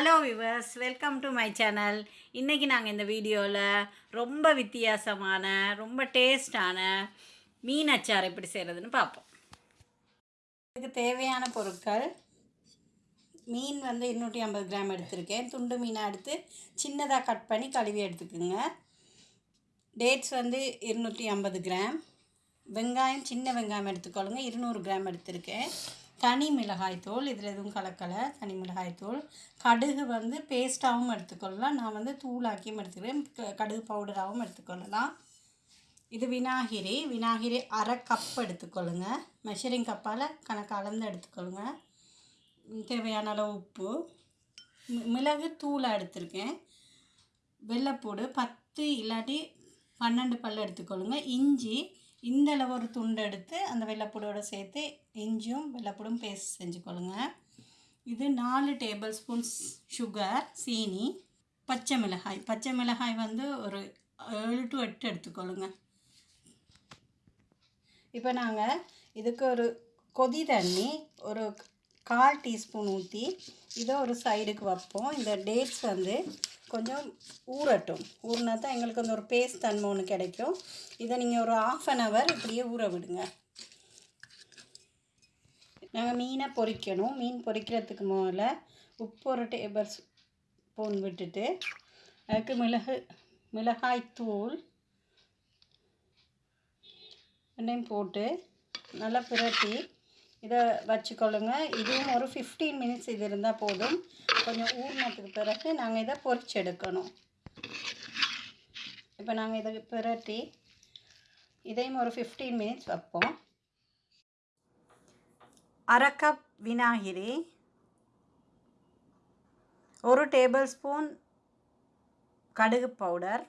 Hello viewers welcome to my channel இன்றைக்கி நாங்கள் இந்த வீடியோவில் ரொம்ப வித்தியாசமான ரொம்ப டேஸ்டான மீன் அச்சார் எப்படி செய்கிறதுன்னு பார்ப்போம். இதுக்கு தேவையான பொருட்கள் மீன் வந்து இருநூற்றி ஐம்பது கிராம் எடுத்திருக்கேன். துண்டு மீனை எடுத்து சின்னதாக கட் பண்ணி கழுவி எடுத்துக்கோங்க. டேட்ஸ் வந்து இருநூற்றி ஐம்பது கிராம். வெங்காயம் சின்ன வெங்காயம் எடுத்துக்கொள்ளுங்க. இருநூறு கிராம் எடுத்திருக்கேன். தனி மிளகாய் தூள் இதில் எதுவும் கலக்கலை தனி மிளகாய்த்தூள். கடுகு வந்து பேஸ்ட்டாகவும் எடுத்துக்கொள்ளலாம். நான் வந்து தூளாக்கியும் எடுத்துக்கிறேன். க- கடுகு பவுடராகவும் எடுத்துக்கொள்ளலாம். இது விநாகிரி. விநாகிரி அரை கப் எடுத்துக்கொள்ளுங்க. மெஷரிங் கப்பால் கணக்கு அளந்து எடுத்துக்கொள்ளுங்க. தேவையான அளவு உப்பு. மிளகு தூளை எடுத்திருக்கேன். வெள்ளைப்பூடு பத்து இல்லாட்டி பன்னெண்டு பல் எடுத்துக்கொள்ளுங்க. இஞ்சி இந்த அளவு ஒரு துண்டு எடுத்து அந்த வெள்ளப்பூடோடு சேர்த்து இஞ்சியும் வெள்ளைப்பூடும் பேஸ்ட் செஞ்சுக்கொள்ளுங்க. இது நாலு டேபிள் ஸ்பூன்ஸ் சுகர் சீனி பச்சை மிளகாய். பச்சை மிளகாய் வந்து ஒரு ஏழு டு எட்டு எடுத்துக்கொள்ளுங்க. இப்போ நாங்கள் இதுக்கு ஒரு கொதி தண்ணி ஒரு கால் டீஸ்பூன் ஊற்றி இதை ஒரு சைடுக்கு வைப்போம். இந்த டேட்ஸ் வந்து கொஞ்சம் ஊறட்டும். ஊறினா தான் எங்களுக்கு அந்த ஒரு பேஸ்ட் தன்மை ஒன்று கிடைக்கும். இதை நீங்கள் ஒரு ஆஃப் அன் ஹவர் இப்படியே ஊற விடுங்க. நாங்கள் மீனை பொறிக்கணும். மீன் பொறிக்கிறதுக்கு முதல்ல உப்பு ஒரு டேபிள் ஸ்பூன் விட்டுட்டு அதுக்கு மிளகு மிளகாய் தூள் ரெண்டையும் போட்டு நல்லா பிரட்டி இதை வச்சுக்கொள்ளுங்க. இதுவும் ஒரு ஃபிஃப்டீன் மினிட்ஸ் இது இருந்தால் போதும். கொஞ்சம் ஊறினதுக்கு பிறகு நாங்கள் இதை பொறிச்சு எடுக்கணும் இப்போ நாங்கள் இதை பிரட்டி இதையும் ஒரு ஃபிஃப்டீன் மினிட்ஸ் வைப்போம். அரை கப் விநாகிரி ஒரு டேபிள் ஸ்பூன் கடுகு பவுடர்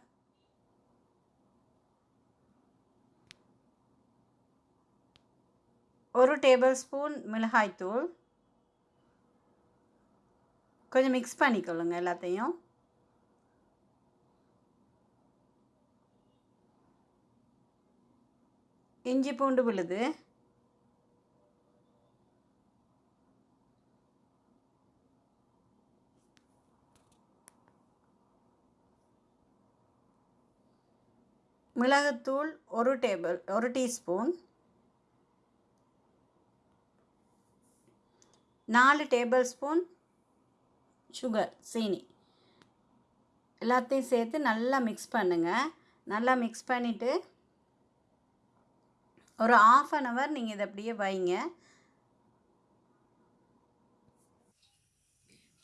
ஒரு டேபிள் ஸ்பூன் மிளகாய்த்தூள் கொஞ்சம் மிக்ஸ் பண்ணிக்கொள்ளுங்க எல்லாத்தையும். இஞ்சி பூண்டு விழுது. மிளகுத்தூள் ஒரு டேபிள் ஒரு டீஸ்பூன் நாலு டேபிள் ஸ்பூன் சுகர் சீனி. எல்லாத்தையும் சேர்த்து நல்லா மிக்ஸ் பண்ணுங்கள் நல்லா மிக்ஸ் பண்ணிவிட்டு ஒரு ஆஃப் அன் ஹவர் நீங்கள் இதை அப்படியே வைங்க.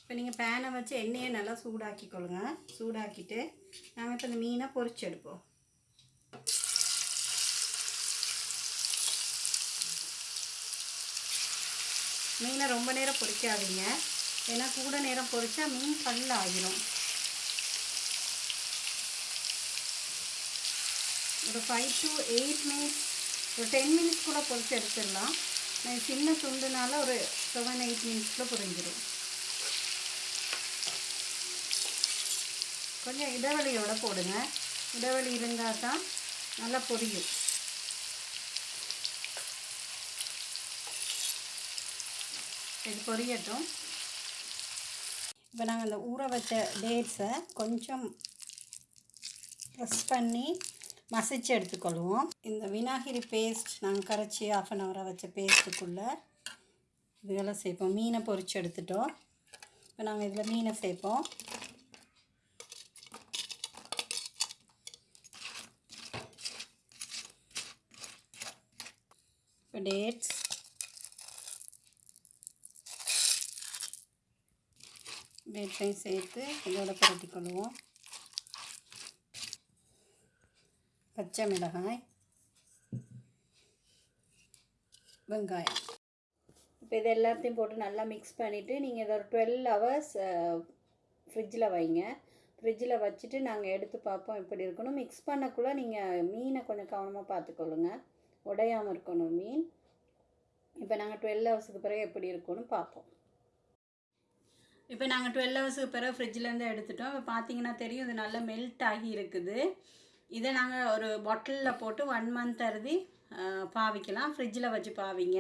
இப்போ நீங்கள் பேனை வச்சு எண்ணெயை நல்லா சூடாக்கி கொள்ளுங்க சூடாக்கிட்டு நாங்கள் இப்போ இந்த மீனை எடுப்போம். மீனை ரொம்ப நேரம் பொரிக்காதீங்க ஏன்னா கூட நேரம் பொறிச்சா மீன் பல்ல ஆகிரும் ஒரு ஃபைவ் டு எயிட் மினிட்ஸ் ஒரு டென் மினிட்ஸ் கூட பொறிச்சு எடுத்துடலாம். நான் சின்ன துண்டுனால ஒரு செவன் எயிட் மினிட்ஸில் புரிஞ்சிடும் கொஞ்சம் இடைவெளியோடு போடுங்க. இடைவெளி இருந்தால் தான் நல்லா பொரியும். இது பொரியட்டும். இப்போ நாங்கள் அந்த ஊற வச்ச டேட்ஸை கொஞ்சம் ப்ரெஸ் பண்ணி மசிச்சு எடுத்துக்கொள்வோம். இந்த விநாகிரி பேஸ்ட் நாங்கள் கரைச்சி ஆஃப் அன் ஹவராக வச்ச பேஸ்ட்டுக்குள்ளே இதெல்லாம் சேர்ப்போம் மீனை பொறிச்சு எடுத்துட்டோம். இப்போ நாங்கள் இதில் மீனை சேர்ப்போம். இப்போ டேட்ஸ் டேட்ஸையும் சேர்த்து இதோட புரட்டி கொள்வோம் பச்சை மிளகாய் வெங்காயம். இப்போ இது எல்லாத்தையும் போட்டு நல்லா மிக்ஸ் பண்ணிவிட்டு நீங்கள் இதை ஒரு டுவெல் ஹவர்ஸ் ஃப்ரிட்ஜில் வைங்க. ஃப்ரிட்ஜில் வச்சுட்டு நாங்கள் எடுத்து பார்ப்போம் எப்படி இருக்கணும் மிக்ஸ் பண்ணக்குள்ளே நீங்கள் மீனை கொஞ்சம் கவனமாக பார்த்துக்கொள்ளுங்க. உடையாமல் இருக்கணும் மீன். இப்போ நாங்கள் டுவெல் ஹவர்ஸுக்கு பிறகு எப்படி இருக்கும்னு பார்ப்போம். இப்போ நாங்கள் டுவெல் ஹவர்ஸுக்கு பிறகு ஃப்ரிட்ஜிலேருந்து எடுத்துட்டோம். இப்போ பார்த்தீங்கன்னா தெரியும் இது நல்லா மெல்ட் ஆகி இருக்குது. இதை நாங்கள் ஒரு பாட்டிலில் போட்டு ஒன் மந்த் அறுதி பாவிக்கலாம். ஃப்ரிட்ஜில் வச்சு பாவிங்க.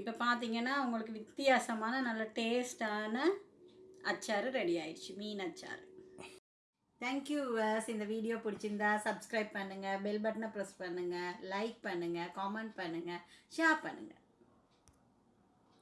இப்போ பார்த்தீங்கன்னா உங்களுக்கு வித்தியாசமான நல்ல டேஸ்டான அச்சாறு ரெடி ஆயிடுச்சு. மீன் அச்சாறு. தேங்க்யூ வேர்ஸ் இந்த வீடியோ பிடிச்சிருந்தா சப்ஸ்கிரைப் பண்ணுங்கள் பெல் பட்டனை ப்ரெஸ் பண்ணுங்கள் லைக் பண்ணுங்கள் காமெண்ட் பண்ணுங்கள் ஷேர் பண்ணுங்கள்